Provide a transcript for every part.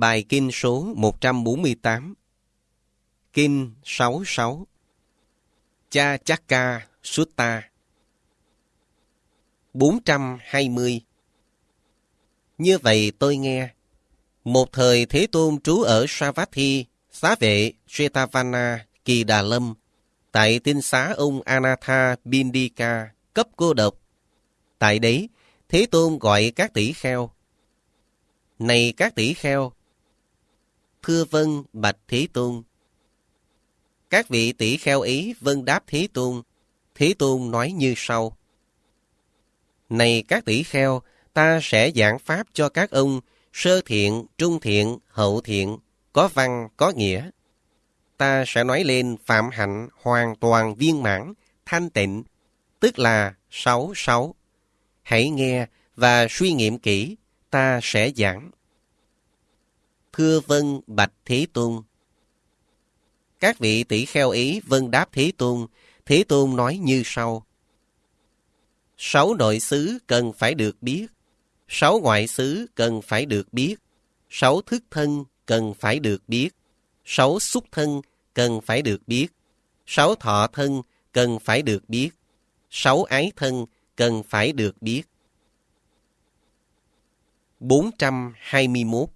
Bài Kinh số 148 Kinh 66 Cha chakka Sutta 420 Như vậy tôi nghe. Một thời Thế Tôn trú ở Savatthi, xá vệ Shetavana Kỳ Đà Lâm tại tinh xá ông Anatha Bindika cấp cô độc. Tại đấy, Thế Tôn gọi các tỷ kheo. Này các tỷ kheo, thưa vân bạch thí Tôn. Các vị tỷ kheo ý vân đáp thí Tôn. thí Tôn nói như sau. Này các tỷ kheo, ta sẽ giảng pháp cho các ông sơ thiện, trung thiện, hậu thiện, có văn, có nghĩa. Ta sẽ nói lên phạm hạnh hoàn toàn viên mãn, thanh tịnh, tức là sáu sáu. Hãy nghe và suy nghiệm kỹ, ta sẽ giảng. Thưa vân bạch Thế Tôn. Các vị tỷ kheo ý vân đáp Thế Tôn, Thế Tôn nói như sau. Sáu nội xứ cần phải được biết, sáu ngoại xứ cần phải được biết, sáu thức thân cần phải được biết, sáu xúc thân cần phải được biết, sáu thọ thân cần phải được biết, sáu ái thân cần phải được biết. 421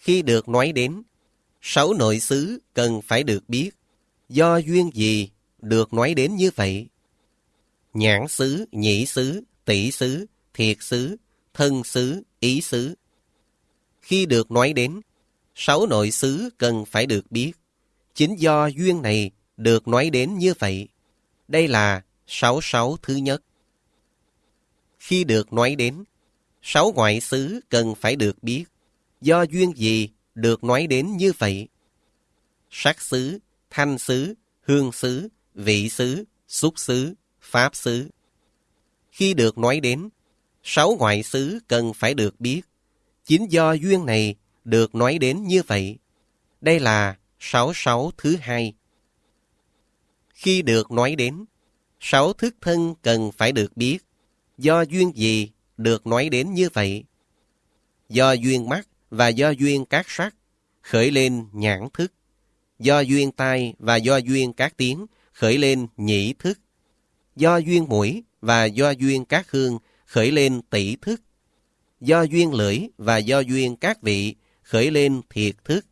khi được nói đến, sáu nội xứ cần phải được biết, do duyên gì được nói đến như vậy? Nhãn xứ, nhĩ xứ, tỷ xứ, thiệt xứ, thân xứ, ý xứ. Khi được nói đến, sáu nội xứ cần phải được biết. Chính do duyên này được nói đến như vậy. Đây là sáu sáu thứ nhất. Khi được nói đến, sáu ngoại xứ cần phải được biết. Do duyên gì được nói đến như vậy? Sắc xứ, thanh xứ, hương xứ, vị xứ, xúc xứ, pháp xứ. Khi được nói đến, sáu ngoại xứ cần phải được biết. Chính do duyên này được nói đến như vậy. Đây là sáu sáu thứ hai. Khi được nói đến, sáu thức thân cần phải được biết. Do duyên gì được nói đến như vậy? Do duyên mắt và do duyên các sắc khởi lên nhãn thức. Do duyên tai và do duyên các tiếng khởi lên nhĩ thức. Do duyên mũi và do duyên các hương khởi lên tỷ thức. Do duyên lưỡi và do duyên các vị khởi lên thiệt thức.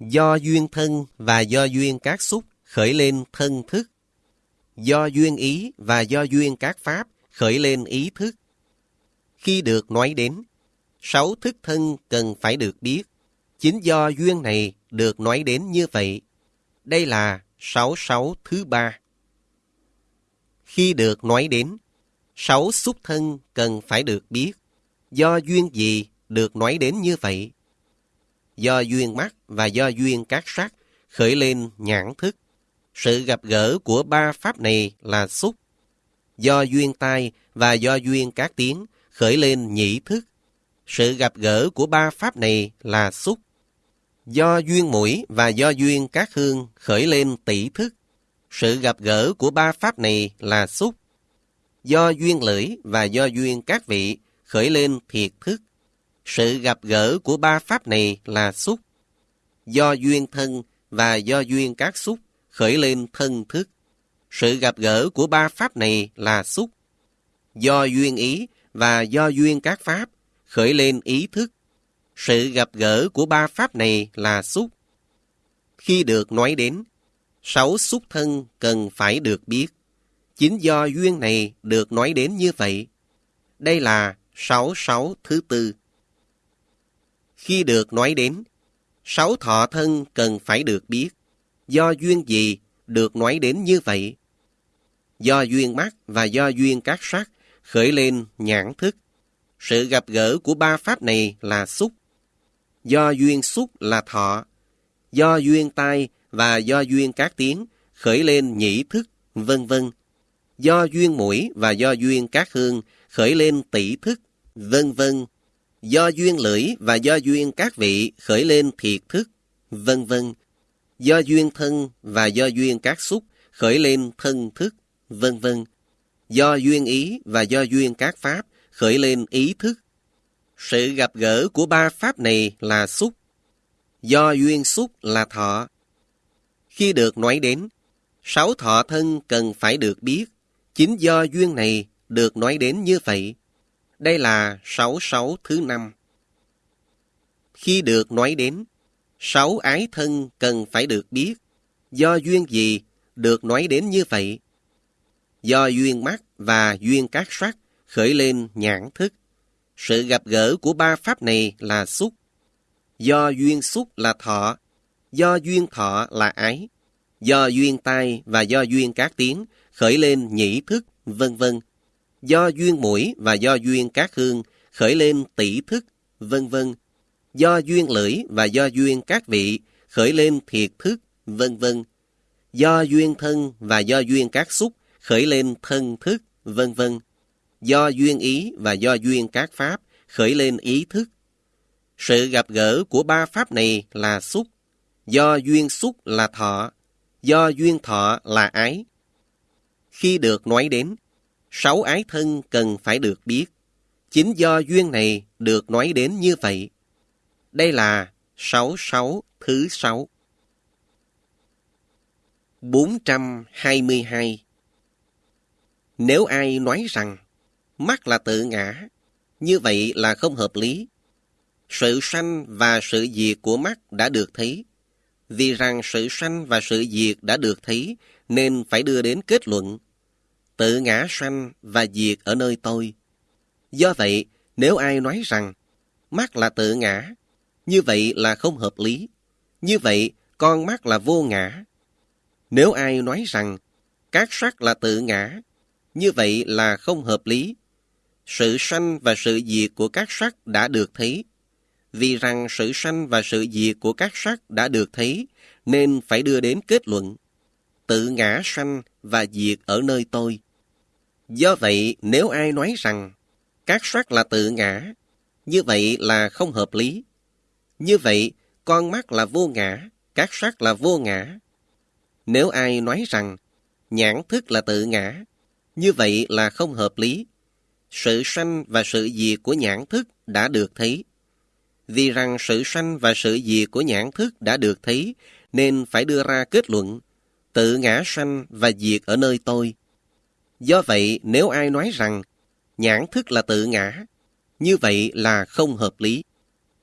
Do duyên thân và do duyên các xúc khởi lên thân thức. Do duyên ý và do duyên các pháp khởi lên ý thức. Khi được nói đến, sáu thức thân cần phải được biết. Chính do duyên này được nói đến như vậy. Đây là sáu sáu thứ ba. Khi được nói đến, sáu xúc thân cần phải được biết. Do duyên gì được nói đến như vậy? Do duyên mắt và do duyên các sắc khởi lên nhãn thức. Sự gặp gỡ của ba pháp này là xúc. Do duyên tai và do duyên các tiếng khởi lên nhĩ thức. Sự gặp gỡ của ba pháp này là xúc. Do duyên mũi và do duyên các hương khởi lên tỷ thức. Sự gặp gỡ của ba pháp này là xúc. Do duyên lưỡi và do duyên các vị khởi lên thiệt thức. Sự gặp gỡ của ba pháp này là xúc. Do duyên thân và do duyên các xúc khởi lên thân thức. Sự gặp gỡ của ba pháp này là xúc. Do duyên ý và do duyên các pháp khởi lên ý thức. Sự gặp gỡ của ba pháp này là xúc. Khi được nói đến, sáu xúc thân cần phải được biết. Chính do duyên này được nói đến như vậy. Đây là sáu sáu thứ tư. Khi được nói đến, sáu thọ thân cần phải được biết. Do duyên gì được nói đến như vậy? Do duyên mắt và do duyên các sắc khởi lên nhãn thức. Sự gặp gỡ của ba pháp này là xúc. Do duyên xúc là thọ. Do duyên tai và do duyên các tiếng khởi lên nhĩ thức, vân vân. Do duyên mũi và do duyên các hương khởi lên tỷ thức, vân vân. Do duyên lưỡi và do duyên các vị khởi lên thiệt thức, vân vân. Do duyên thân và do duyên các xúc khởi lên thân thức, vân vân. Do duyên ý và do duyên các pháp khởi lên ý thức. Sự gặp gỡ của ba pháp này là xúc, do duyên xúc là thọ. Khi được nói đến, sáu thọ thân cần phải được biết, chính do duyên này được nói đến như vậy. Đây là sáu sáu thứ năm. Khi được nói đến, sáu ái thân cần phải được biết, do duyên gì được nói đến như vậy. Do duyên mắt và duyên các sắc khởi lên nhãn thức. Sự gặp gỡ của ba pháp này là xúc. Do duyên xúc là thọ, do duyên thọ là ái, do duyên tai và do duyên các tiếng khởi lên nhĩ thức, vân vân. Do duyên mũi và do duyên các hương khởi lên tỷ thức, vân vân. Do duyên lưỡi và do duyên các vị khởi lên thiệt thức, vân vân. Do duyên thân và do duyên các xúc khởi lên thân thức, vân vân do duyên ý và do duyên các pháp khởi lên ý thức. Sự gặp gỡ của ba pháp này là xúc, do duyên xúc là thọ, do duyên thọ là ái. Khi được nói đến, sáu ái thân cần phải được biết. Chính do duyên này được nói đến như vậy. Đây là sáu sáu thứ sáu. 422 Nếu ai nói rằng mắt là tự ngã, như vậy là không hợp lý. Sự sanh và sự diệt của mắt đã được thấy. Vì rằng sự sanh và sự diệt đã được thấy, nên phải đưa đến kết luận. Tự ngã sanh và diệt ở nơi tôi. Do vậy, nếu ai nói rằng mắt là tự ngã, như vậy là không hợp lý. Như vậy, con mắt là vô ngã. Nếu ai nói rằng các sắc là tự ngã, như vậy là không hợp lý sự sanh và sự diệt của các sắc đã được thấy. Vì rằng sự sanh và sự diệt của các sắc đã được thấy, nên phải đưa đến kết luận. Tự ngã sanh và diệt ở nơi tôi. Do vậy, nếu ai nói rằng các sắc là tự ngã, như vậy là không hợp lý. Như vậy, con mắt là vô ngã, các sắc là vô ngã. Nếu ai nói rằng nhãn thức là tự ngã, như vậy là không hợp lý sự sanh và sự diệt của nhãn thức đã được thấy. Vì rằng sự sanh và sự diệt của nhãn thức đã được thấy, nên phải đưa ra kết luận, tự ngã sanh và diệt ở nơi tôi. Do vậy, nếu ai nói rằng nhãn thức là tự ngã, như vậy là không hợp lý.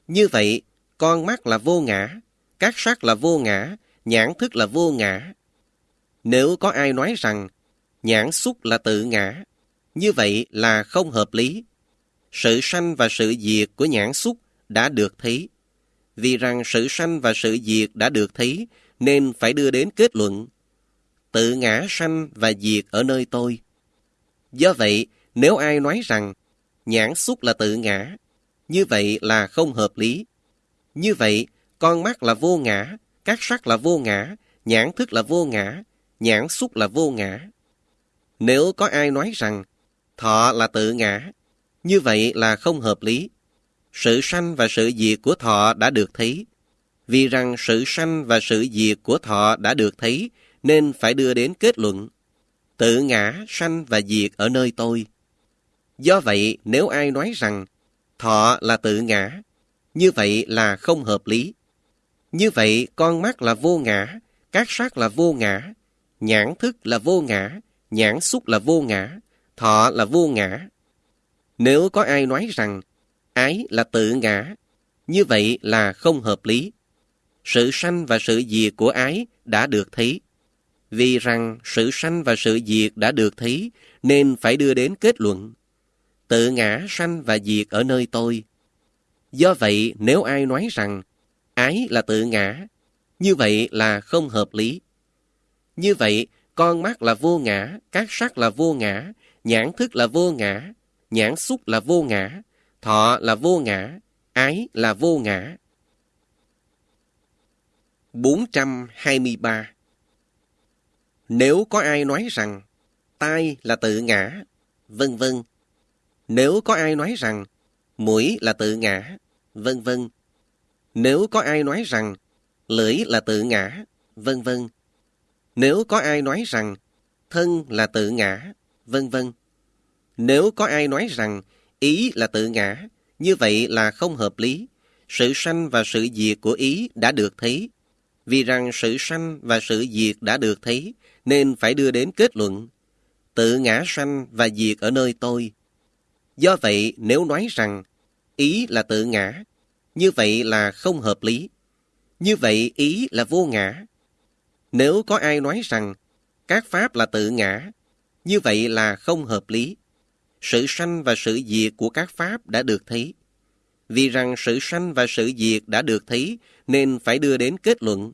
Như vậy, con mắt là vô ngã, các sắc là vô ngã, nhãn thức là vô ngã. Nếu có ai nói rằng nhãn xúc là tự ngã, như vậy là không hợp lý. Sự sanh và sự diệt của nhãn xúc đã được thấy. Vì rằng sự sanh và sự diệt đã được thấy, nên phải đưa đến kết luận. Tự ngã sanh và diệt ở nơi tôi. Do vậy, nếu ai nói rằng nhãn xúc là tự ngã, như vậy là không hợp lý. Như vậy, con mắt là vô ngã, các sắc là vô ngã, nhãn thức là vô ngã, nhãn xúc là vô ngã. Nếu có ai nói rằng Thọ là tự ngã. Như vậy là không hợp lý. Sự sanh và sự diệt của thọ đã được thấy. Vì rằng sự sanh và sự diệt của thọ đã được thấy, nên phải đưa đến kết luận. Tự ngã, sanh và diệt ở nơi tôi. Do vậy, nếu ai nói rằng thọ là tự ngã, như vậy là không hợp lý. Như vậy, con mắt là vô ngã, các sắc là vô ngã, nhãn thức là vô ngã, nhãn xúc là vô ngã, thọ là vô ngã. Nếu có ai nói rằng ái là tự ngã, như vậy là không hợp lý. Sự sanh và sự diệt của ái đã được thấy. Vì rằng sự sanh và sự diệt đã được thấy, nên phải đưa đến kết luận. Tự ngã sanh và diệt ở nơi tôi. Do vậy, nếu ai nói rằng ái là tự ngã, như vậy là không hợp lý. Như vậy, con mắt là vô ngã, các sắc là vô ngã, nhãn thức là vô ngã, nhãn xúc là vô ngã, thọ là vô ngã, ái là vô ngã. 423 Nếu có ai nói rằng tai là tự ngã, vân vân. Nếu có ai nói rằng mũi là tự ngã, vân vân. Nếu có ai nói rằng lưỡi là tự ngã, vân vân. Nếu có ai nói rằng thân là tự ngã, vân vân. Nếu có ai nói rằng ý là tự ngã, như vậy là không hợp lý. Sự sanh và sự diệt của ý đã được thấy. Vì rằng sự sanh và sự diệt đã được thấy, nên phải đưa đến kết luận. Tự ngã sanh và diệt ở nơi tôi. Do vậy, nếu nói rằng ý là tự ngã, như vậy là không hợp lý. Như vậy ý là vô ngã. Nếu có ai nói rằng các pháp là tự ngã, như vậy là không hợp lý. Sự sanh và sự diệt của các pháp đã được thấy. Vì rằng sự sanh và sự diệt đã được thấy nên phải đưa đến kết luận.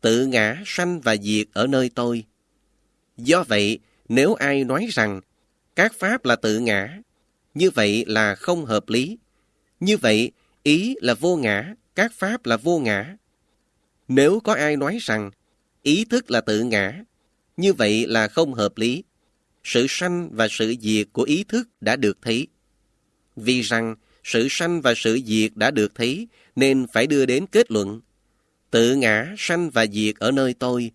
Tự ngã sanh và diệt ở nơi tôi. Do vậy, nếu ai nói rằng các pháp là tự ngã, như vậy là không hợp lý. Như vậy, ý là vô ngã, các pháp là vô ngã. Nếu có ai nói rằng ý thức là tự ngã, như vậy là không hợp lý. Sự sanh và sự diệt của ý thức đã được thấy. Vì rằng sự sanh và sự diệt đã được thấy nên phải đưa đến kết luận. Tự ngã sanh và diệt ở nơi tôi.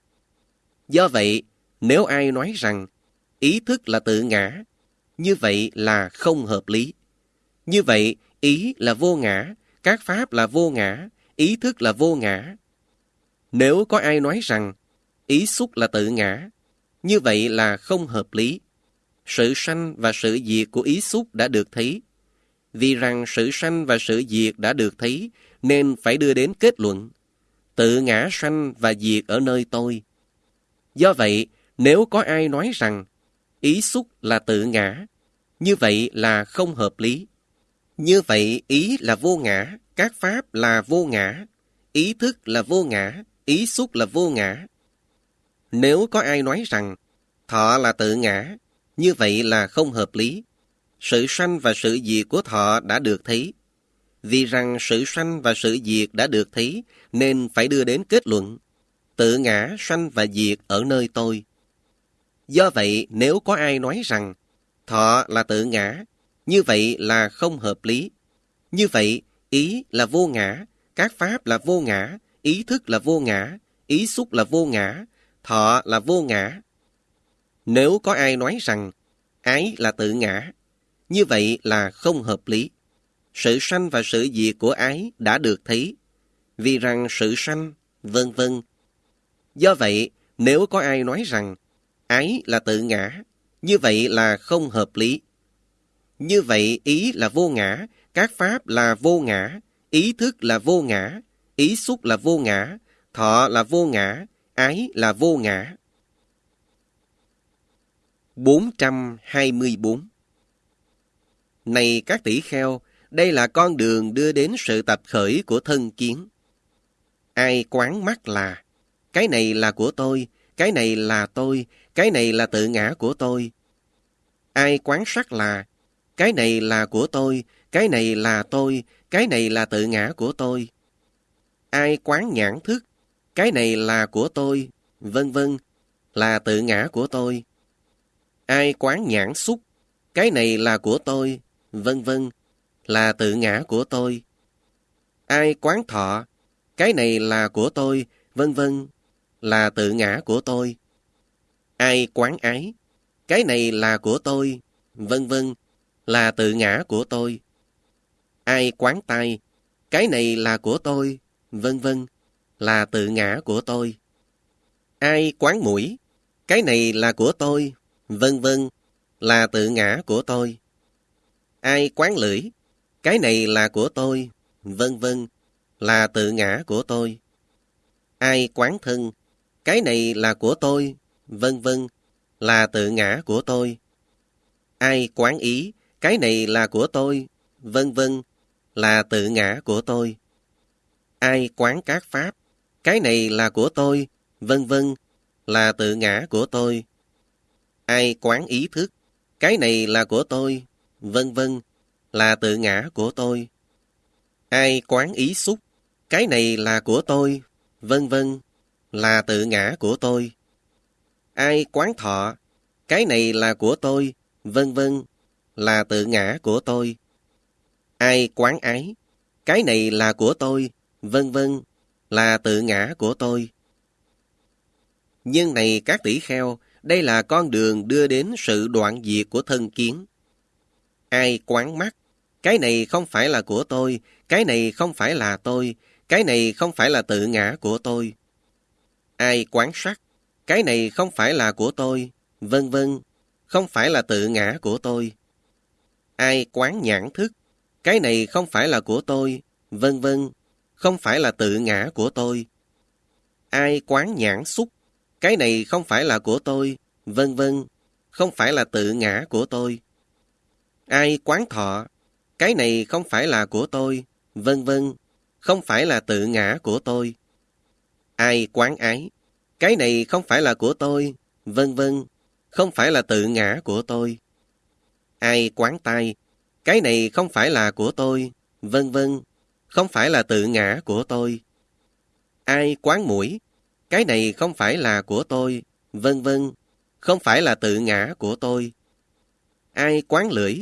Do vậy, nếu ai nói rằng ý thức là tự ngã, như vậy là không hợp lý. Như vậy, ý là vô ngã, các pháp là vô ngã, ý thức là vô ngã. Nếu có ai nói rằng ý xúc là tự ngã, như vậy là không hợp lý. Sự sanh và sự diệt của ý xúc đã được thấy. Vì rằng sự sanh và sự diệt đã được thấy, nên phải đưa đến kết luận. Tự ngã sanh và diệt ở nơi tôi. Do vậy, nếu có ai nói rằng ý xúc là tự ngã, như vậy là không hợp lý. Như vậy, ý là vô ngã, các pháp là vô ngã, ý thức là vô ngã, ý xúc là vô ngã. Nếu có ai nói rằng thọ là tự ngã, như vậy là không hợp lý. Sự sanh và sự diệt của thọ đã được thấy. Vì rằng sự sanh và sự diệt đã được thấy, nên phải đưa đến kết luận. Tự ngã sanh và diệt ở nơi tôi. Do vậy, nếu có ai nói rằng thọ là tự ngã, như vậy là không hợp lý. Như vậy, ý là vô ngã, các pháp là vô ngã, ý thức là vô ngã, ý xúc là vô ngã, thọ là vô ngã. Nếu có ai nói rằng ái là tự ngã, như vậy là không hợp lý. Sự sanh và sự diệt của ái đã được thấy, vì rằng sự sanh, vân vân. Do vậy, nếu có ai nói rằng ái là tự ngã, như vậy là không hợp lý. Như vậy ý là vô ngã, các pháp là vô ngã, ý thức là vô ngã, ý xúc là vô ngã, thọ là vô ngã, ái là vô ngã. 424 Này các tỷ kheo, đây là con đường đưa đến sự tập khởi của thân kiến. Ai quán mắt là, cái này là của tôi, cái này là tôi, cái này là tự ngã của tôi. Ai quán sắc là, cái này là của tôi, cái này là tôi, cái này là tự ngã của tôi. Ai quán nhãn thức, cái này là của tôi, vân vân, là tự ngã của tôi. Ai quán nhãn xúc, cái này là của tôi, vân vân, là tự ngã của tôi. Ai quán thọ, cái này là của tôi, vân vân, là tự ngã của tôi. Ai quán ái, cái này là của tôi, vân vân, là tự ngã của tôi. Ai quán tay, cái này là của tôi, vân vân, là tự ngã của tôi. Ai quán mũi, cái này là của tôi, vân vân, là tự ngã của tôi. Ai quán lưỡi, cái này là của tôi, vân vân, là tự ngã của tôi. Ai quán thân, cái này là của tôi, vân vân, là tự ngã của tôi. Ai quán ý, cái này là của tôi, vân vân, là tự ngã của tôi. Ai quán các pháp, cái này là của tôi, vân vân, là tự ngã của tôi. Ai quán ý thức, cái này là của tôi, vân vân, là tự ngã của tôi. Ai quán ý xúc, cái này là của tôi, vân vân, là tự ngã của tôi. Ai quán thọ, cái này là của tôi, vân vân, là tự ngã của tôi. Ai quán ái, cái này là của tôi, vân vân, là tự ngã của tôi. Nhưng này các tỷ kheo, đây là con đường đưa đến sự đoạn diệt của thân kiến. Ai quán mắt, Cái này không phải là của tôi, cái này không phải là tôi, cái này không phải là tự ngã của tôi. Ai quán sắc, cái này không phải là của tôi, vân vân, không phải là tự ngã của tôi. Ai quán nhãn thức, cái này không phải là của tôi, vân vân, không phải là tự ngã của tôi. Ai quán nhãn xúc, cái này không phải là của tôi, vân vân, không phải là tự ngã của tôi. Ai quán thọ, cái này không phải là của tôi, vân vân, không phải là tự ngã của tôi. Ai quán ái, cái này không phải là của tôi, vân vân, không phải là tự ngã của tôi. Ai quán tai, cái này không phải là của tôi, vân vân, không phải là tự ngã của tôi. Ai quán mũi, cái này không phải là của tôi, vân vân, không phải là tự ngã của tôi. Ai quán lưỡi,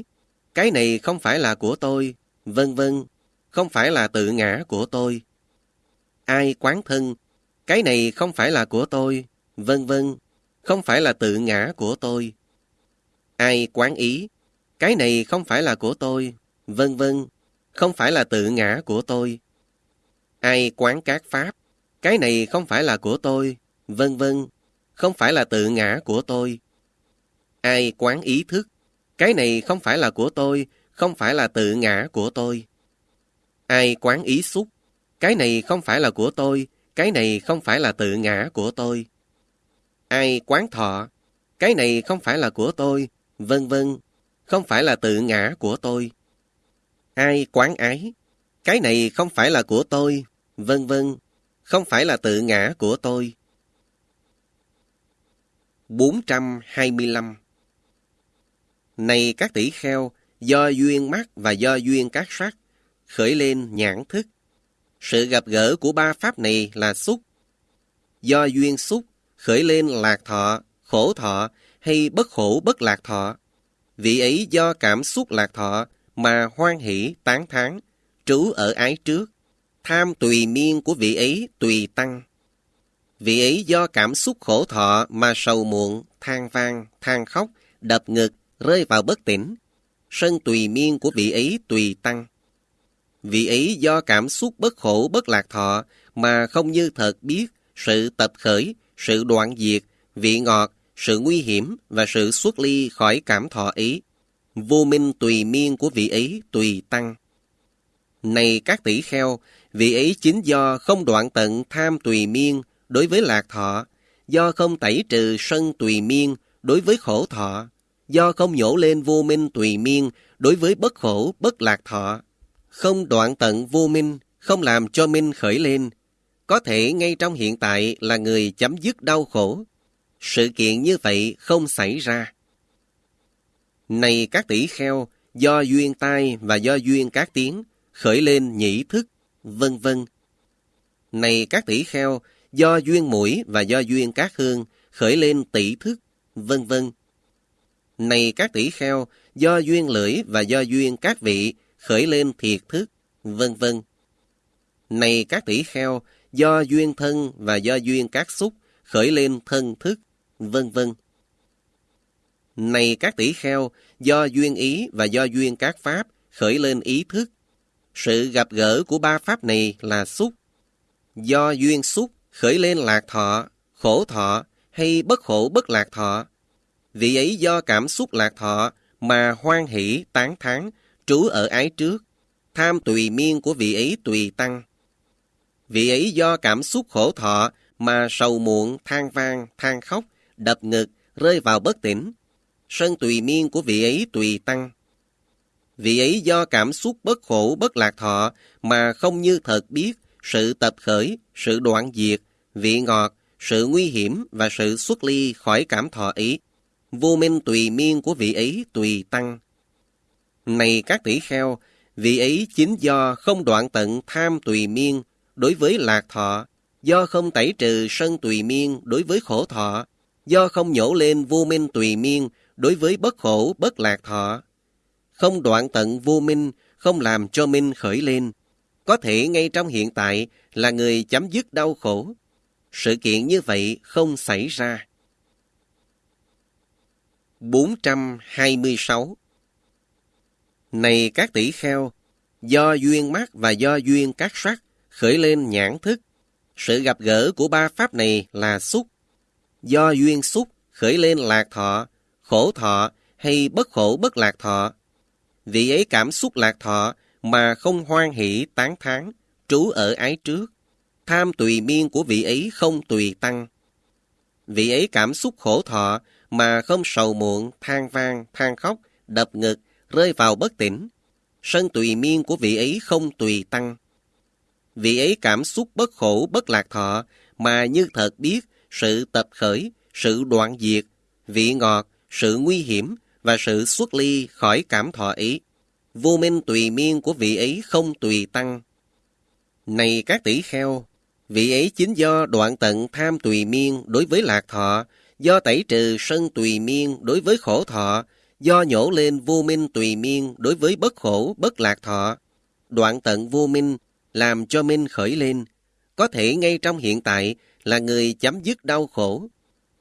cái này không phải là của tôi, vân vân, không phải là tự ngã của tôi. Ai quán thân, cái này không phải là của tôi, vân vân, không phải là tự ngã của tôi. Ai quán ý, cái này không phải là của tôi, vân vân, không phải là tự ngã của tôi. Ai quán các pháp, cái này không phải là của tôi, vân vân, không phải là tự ngã của tôi. Ai quán ý thức, cái này không phải là của tôi, không phải là tự ngã của tôi. Ai quán ý xúc, cái này không phải là của tôi, cái này không phải là tự ngã của tôi. Ai quán thọ, cái này không phải là của tôi, vân vân, không phải là tự ngã của tôi. Ai quán ái, cái này không phải là của tôi, vân vân, không phải là tự ngã của tôi. 425 Này các tỷ kheo, do duyên mắt và do duyên các sắc, khởi lên nhãn thức. Sự gặp gỡ của ba pháp này là xúc. Do duyên xúc, khởi lên lạc thọ, khổ thọ hay bất khổ bất lạc thọ. Vị ấy do cảm xúc lạc thọ mà hoan hỷ tán thán, trú ở ái trước. Tham tùy miên của vị ấy tùy tăng. Vị ấy do cảm xúc khổ thọ mà sầu muộn, than vang, than khóc, đập ngực, rơi vào bất tỉnh. Sân tùy miên của vị ấy tùy tăng. Vị ấy do cảm xúc bất khổ bất lạc thọ mà không như thật biết sự tập khởi, sự đoạn diệt, vị ngọt, sự nguy hiểm và sự xuất ly khỏi cảm thọ ý Vô minh tùy miên của vị ấy tùy tăng. Này các tỷ kheo, vị ấy chính do không đoạn tận tham tùy miên đối với lạc thọ, do không tẩy trừ sân tùy miên đối với khổ thọ, do không nhổ lên vô minh tùy miên đối với bất khổ bất lạc thọ, không đoạn tận vô minh, không làm cho minh khởi lên, có thể ngay trong hiện tại là người chấm dứt đau khổ. Sự kiện như vậy không xảy ra. Này các tỷ kheo, do duyên tai và do duyên các tiếng, khởi lên nhĩ thức, vân vân. Này các tỷ kheo, do duyên mũi và do duyên các hương, khởi lên tỷ thức, vân vân. Này các tỷ kheo, do duyên lưỡi và do duyên các vị, khởi lên thiệt thức, vân vân. Này các tỷ kheo, do duyên thân và do duyên các xúc, khởi lên thân thức, vân vân. Này các tỷ kheo, do duyên ý và do duyên các pháp, khởi lên ý thức. Sự gặp gỡ của ba pháp này là xúc. Do duyên xúc, khởi lên lạc thọ, khổ thọ hay bất khổ bất lạc thọ. Vị ấy do cảm xúc lạc thọ mà hoan hỷ tán thán trú ở ái trước, tham tùy miên của vị ấy tùy tăng. Vị ấy do cảm xúc khổ thọ mà sầu muộn, than vang, than khóc, đập ngực, rơi vào bất tỉnh. Sân tùy miên của vị ấy tùy tăng. Vị ấy do cảm xúc bất khổ bất lạc thọ mà không như thật biết sự tập khởi, sự đoạn diệt, vị ngọt, sự nguy hiểm và sự xuất ly khỏi cảm thọ ấy. Vô minh tùy miên của vị ấy tùy tăng. Này các tỷ kheo, vị ấy chính do không đoạn tận tham tùy miên đối với lạc thọ, do không tẩy trừ sân tùy miên đối với khổ thọ, do không nhổ lên vô minh tùy miên đối với bất khổ bất lạc thọ. Không đoạn tận vô minh, không làm cho minh khởi lên. Có thể ngay trong hiện tại là người chấm dứt đau khổ. Sự kiện như vậy không xảy ra. 426 Này các tỷ kheo, do duyên mắt và do duyên các sắc khởi lên nhãn thức. Sự gặp gỡ của ba pháp này là xúc. Do duyên xúc khởi lên lạc thọ, khổ thọ hay bất khổ bất lạc thọ. Vị ấy cảm xúc lạc thọ mà không hoan hỷ tán thán, trú ở ái trước. Tham tùy miên của vị ấy không tùy tăng. Vị ấy cảm xúc khổ thọ mà không sầu muộn, than vang, than khóc, đập ngực, rơi vào bất tỉnh. Sân tùy miên của vị ấy không tùy tăng. Vị ấy cảm xúc bất khổ, bất lạc thọ, mà như thật biết sự tập khởi, sự đoạn diệt, vị ngọt, sự nguy hiểm và sự xuất ly khỏi cảm thọ ý. Vô minh tùy miên của vị ấy không tùy tăng. Này các tỷ kheo, vị ấy chính do đoạn tận tham tùy miên đối với lạc thọ, do tẩy trừ sân tùy miên đối với khổ thọ, do nhổ lên vô minh tùy miên đối với bất khổ, bất lạc thọ. Đoạn tận vô minh làm cho minh khởi lên, có thể ngay trong hiện tại là người chấm dứt đau khổ.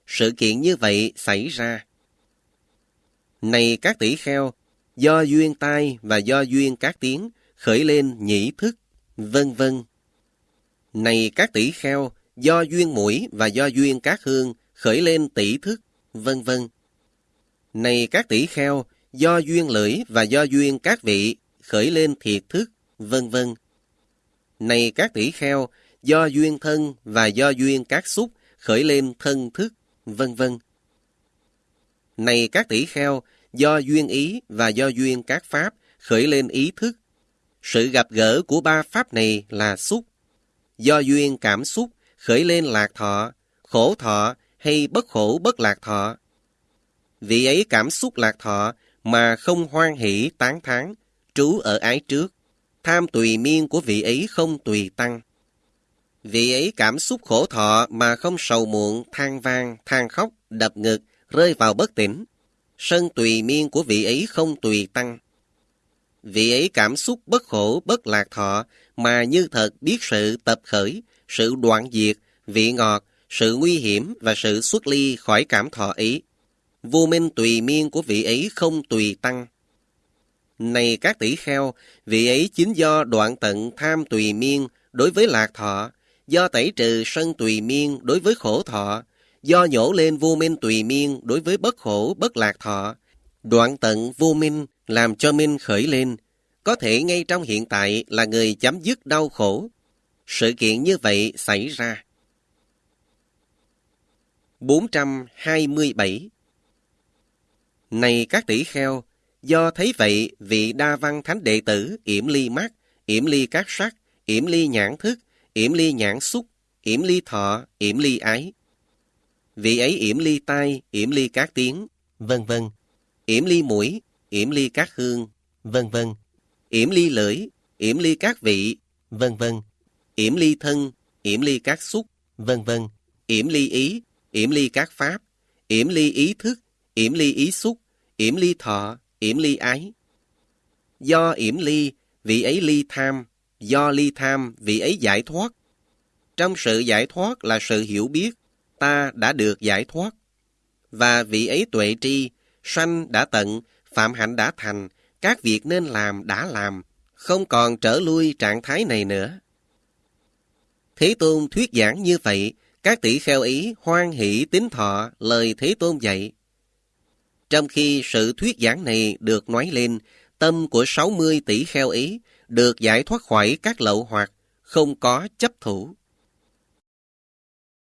Sự kiện như vậy xảy ra. Này các tỷ kheo, do duyên tai và do duyên các tiếng khởi lên nhĩ thức, vân vân. Này các tỷ kheo, do duyên mũi và do duyên các hương khởi lên tỷ thức, vân vân. Này các tỷ kheo, do duyên lưỡi và do duyên các vị khởi lên thiệt thức, vân vân. Này các tỷ kheo, do duyên thân và do duyên các xúc khởi lên thân thức, vân vân. Này các tỷ kheo, do duyên ý và do duyên các pháp khởi lên ý thức. Sự gặp gỡ của ba pháp này là xúc. Do duyên cảm xúc khởi lên lạc thọ, khổ thọ hay bất khổ bất lạc thọ. Vị ấy cảm xúc lạc thọ mà không hoan hỷ tán thán, trú ở ái trước. Tham tùy miên của vị ấy không tùy tăng. Vị ấy cảm xúc khổ thọ mà không sầu muộn, than vang, than khóc, đập ngực, rơi vào bất tỉnh. Sân tùy miên của vị ấy không tùy tăng. Vị ấy cảm xúc bất khổ, bất lạc thọ, mà như thật biết sự tập khởi, sự đoạn diệt, vị ngọt, sự nguy hiểm và sự xuất ly khỏi cảm thọ ấy. Vô minh tùy miên của vị ấy không tùy tăng. Này các tỷ kheo, vị ấy chính do đoạn tận tham tùy miên đối với lạc thọ, do tẩy trừ sân tùy miên đối với khổ thọ, do nhổ lên vô minh tùy miên đối với bất khổ bất lạc thọ. Đoạn tận vô minh làm cho minh khởi lên, có thể ngay trong hiện tại là người chấm dứt đau khổ. Sự kiện như vậy xảy ra. 427 Này các tỷ kheo, do thấy vậy vị đa văn thánh đệ tử yểm ly mắt, yểm ly các sắc, yểm ly nhãn thức, yểm ly nhãn xúc, yểm ly thọ, yểm ly ái. Vị ấy yểm ly tai, yểm ly các tiếng, vân vân. Yểm ly mũi, yểm ly các hương, vân vân. Yểm ly lưỡi, yểm ly các vị, vân vân. Yểm ly thân, yểm ly các xúc, vân vân. Yểm ly ý, yểm ly các pháp, yểm ly ý thức, yểm ly ý xúc, yểm ly thọ, yểm ly ái. Do yểm ly, vị ấy ly tham, do ly tham, vị ấy giải thoát. Trong sự giải thoát là sự hiểu biết, ta đã được giải thoát. Và vị ấy tuệ tri, sanh đã tận, phạm hạnh đã thành, các việc nên làm đã làm, không còn trở lui trạng thái này nữa. Thế Tôn thuyết giảng như vậy, các tỷ kheo ý hoan hỷ tín thọ lời Thế Tôn dạy. Trong khi sự thuyết giảng này được nói lên, tâm của 60 tỷ kheo ý được giải thoát khỏi các lậu hoặc, không có chấp thủ.